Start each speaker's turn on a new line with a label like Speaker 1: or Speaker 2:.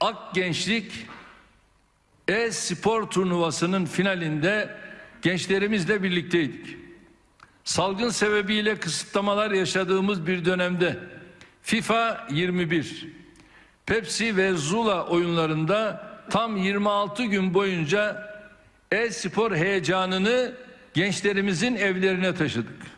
Speaker 1: Ak Gençlik e-spor turnuvasının finalinde gençlerimizle birlikteydik. Salgın sebebiyle kısıtlamalar yaşadığımız bir dönemde FIFA 21, Pepsi ve Zula oyunlarında tam 26 gün boyunca e-spor heyecanını gençlerimizin evlerine taşıdık.